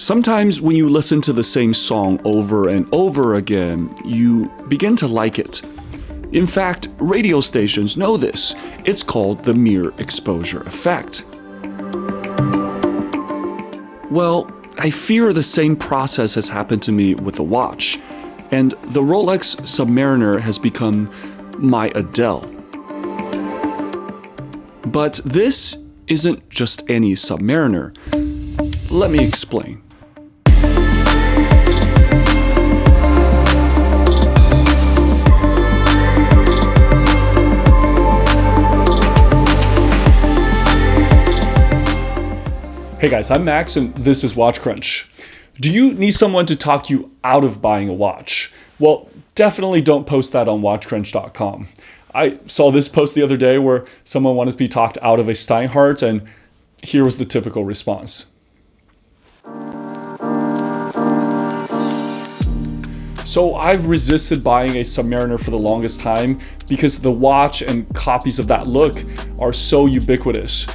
Sometimes when you listen to the same song over and over again, you begin to like it. In fact, radio stations know this. It's called the mere exposure effect. Well, I fear the same process has happened to me with the watch, and the Rolex Submariner has become my Adele. But this isn't just any Submariner. Let me explain. Hey guys, I'm Max and this is Watch Crunch. Do you need someone to talk you out of buying a watch? Well, definitely don't post that on watchcrunch.com. I saw this post the other day where someone wanted to be talked out of a Steinhart and here was the typical response. So I've resisted buying a Submariner for the longest time because the watch and copies of that look are so ubiquitous.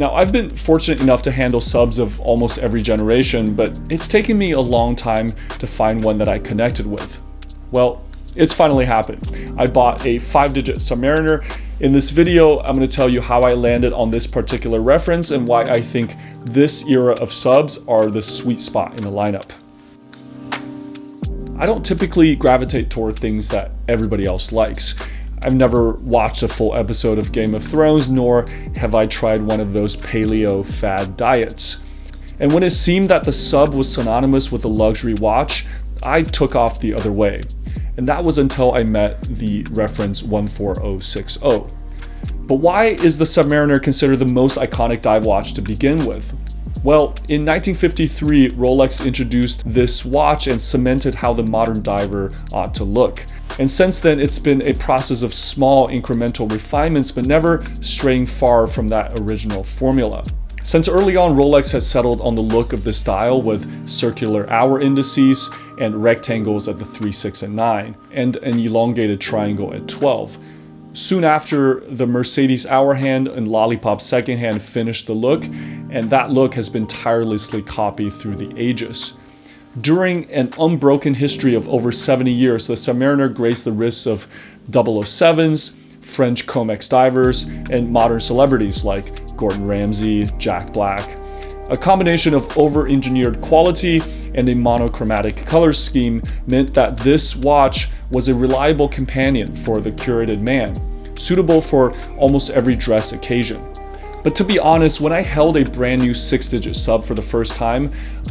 Now, I've been fortunate enough to handle subs of almost every generation, but it's taken me a long time to find one that I connected with. Well, it's finally happened. I bought a 5-digit Submariner. In this video, I'm going to tell you how I landed on this particular reference and why I think this era of subs are the sweet spot in the lineup. I don't typically gravitate toward things that everybody else likes. I've never watched a full episode of Game of Thrones, nor have I tried one of those paleo fad diets. And when it seemed that the sub was synonymous with a luxury watch, I took off the other way. And that was until I met the reference 14060. But why is the Submariner considered the most iconic dive watch to begin with? Well, in 1953, Rolex introduced this watch and cemented how the modern diver ought to look. And since then, it's been a process of small incremental refinements, but never straying far from that original formula. Since early on, Rolex has settled on the look of this dial with circular hour indices and rectangles at the 3, 6, and 9, and an elongated triangle at 12. Soon after, the Mercedes hour hand and Lollipop second hand finished the look, and that look has been tirelessly copied through the ages. During an unbroken history of over 70 years, the Submariner graced the wrists of 007s, French Comex divers, and modern celebrities like Gordon Ramsay, Jack Black. A combination of over-engineered quality and a monochromatic color scheme meant that this watch was a reliable companion for the curated man, suitable for almost every dress occasion. But to be honest, when I held a brand new 6-digit sub for the first time,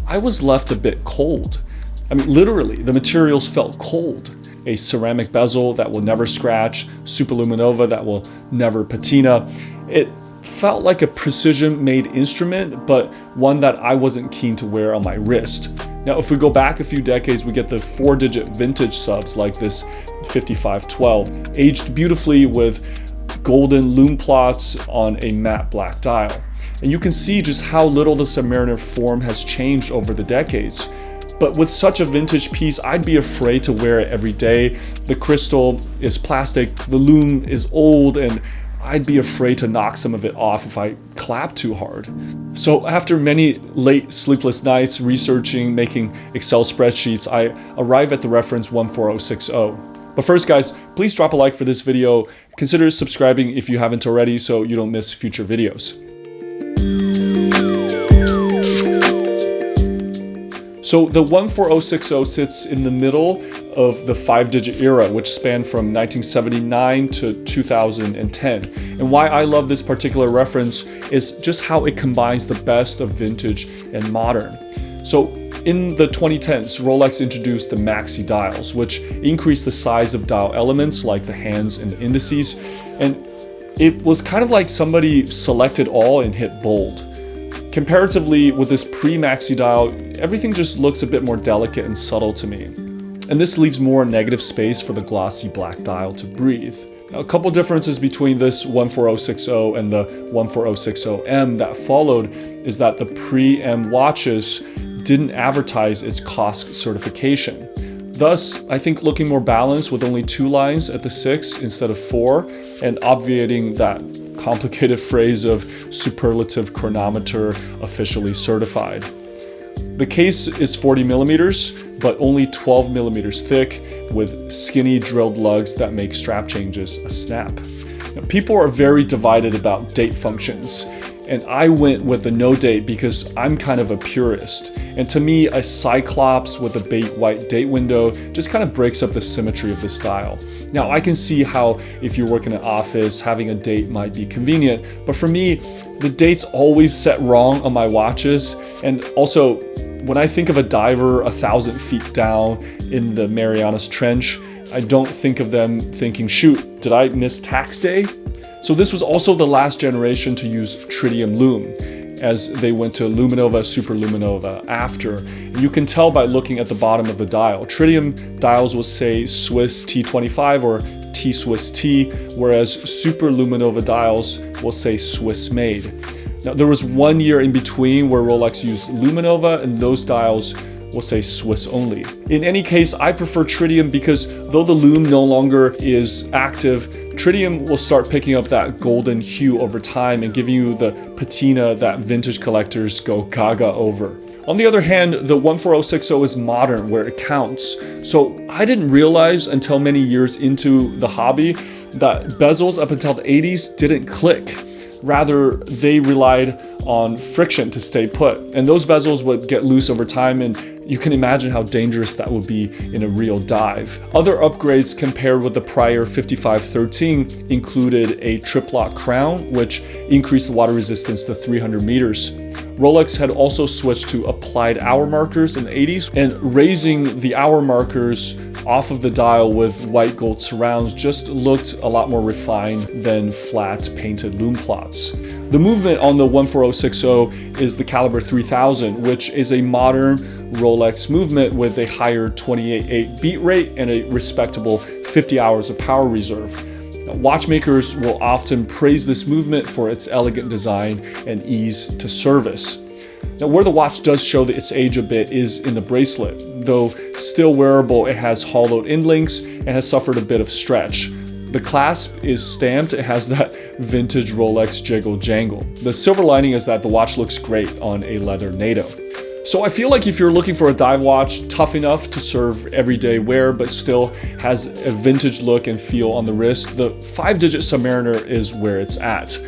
I was left a bit cold. I mean, literally, the materials felt cold. A ceramic bezel that will never scratch, Superluminova that will never patina. It felt like a precision-made instrument, but one that I wasn't keen to wear on my wrist. Now, if we go back a few decades, we get the four-digit vintage subs like this 5512, aged beautifully with golden lume plots on a matte black dial. And you can see just how little the Submariner form has changed over the decades. But with such a vintage piece, I'd be afraid to wear it every day. The crystal is plastic, the lume is old, and I'd be afraid to knock some of it off if I clap too hard. So after many late sleepless nights researching, making Excel spreadsheets, I arrive at the reference 14060. But first guys, please drop a like for this video. Consider subscribing if you haven't already so you don't miss future videos. So the 14060 sits in the middle of the five-digit era, which spanned from 1979 to 2010. And why I love this particular reference is just how it combines the best of vintage and modern. So in the 2010s, Rolex introduced the maxi dials, which increased the size of dial elements like the hands and the indices. And it was kind of like somebody selected all and hit bold. Comparatively with this pre-maxi dial, everything just looks a bit more delicate and subtle to me. And this leaves more negative space for the glossy black dial to breathe. Now, a couple differences between this 14060 and the 14060M that followed is that the pre-M watches didn't advertise its COSC certification. Thus, I think looking more balanced with only two lines at the 6 instead of 4 and obviating that complicated phrase of superlative chronometer officially certified. The case is 40 millimeters, but only 12 millimeters thick with skinny drilled lugs that make strap changes a snap. People are very divided about date functions, and I went with a no date because I'm kind of a purist. And to me, a Cyclops with a bait white date window just kind of breaks up the symmetry of the style. Now I can see how if you work in an office, having a date might be convenient, but for me, the date's always set wrong on my watches. And also, when I think of a diver a thousand feet down in the Marianas Trench, I don't think of them thinking, shoot, did I miss tax day? So this was also the last generation to use tritium lume as they went to luminova, superluminova after. And you can tell by looking at the bottom of the dial. Tritium dials will say Swiss T25 or T Swiss T, whereas superluminova dials will say Swiss made. Now there was one year in between where Rolex used luminova and those dials will say Swiss only. In any case, I prefer tritium because though the lume no longer is active, tritium will start picking up that golden hue over time and giving you the patina that vintage collectors go gaga over. On the other hand, the 14060 is modern where it counts. So I didn't realize until many years into the hobby that bezels up until the 80s didn't click. Rather, they relied on friction to stay put. And those bezels would get loose over time and you can imagine how dangerous that would be in a real dive. Other upgrades compared with the prior 5513 included a triplock crown, which increased the water resistance to 300 meters. Rolex had also switched to applied hour markers in the 80s and raising the hour markers off of the dial with white gold surrounds just looked a lot more refined than flat painted lume plots. The movement on the 14060 is the caliber 3000, which is a modern Rolex movement with a higher 28.8 beat rate and a respectable 50 hours of power reserve. Watchmakers will often praise this movement for its elegant design and ease to service. Now where the watch does show that its age a bit is in the bracelet. Though still wearable, it has hollowed end links and has suffered a bit of stretch. The clasp is stamped, it has that vintage Rolex jiggle jangle. The silver lining is that the watch looks great on a leather NATO. So I feel like if you're looking for a dive watch tough enough to serve everyday wear but still has a vintage look and feel on the wrist, the 5-digit Submariner is where it's at.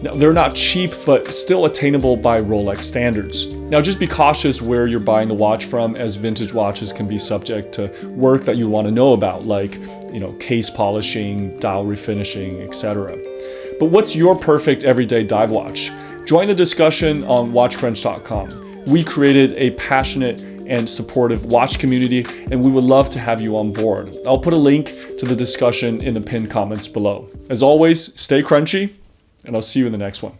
Now, they're not cheap, but still attainable by Rolex standards. Now, just be cautious where you're buying the watch from, as vintage watches can be subject to work that you want to know about, like, you know, case polishing, dial refinishing, etc. But what's your perfect everyday dive watch? Join the discussion on watchcrunch.com we created a passionate and supportive watch community, and we would love to have you on board. I'll put a link to the discussion in the pinned comments below. As always, stay crunchy, and I'll see you in the next one.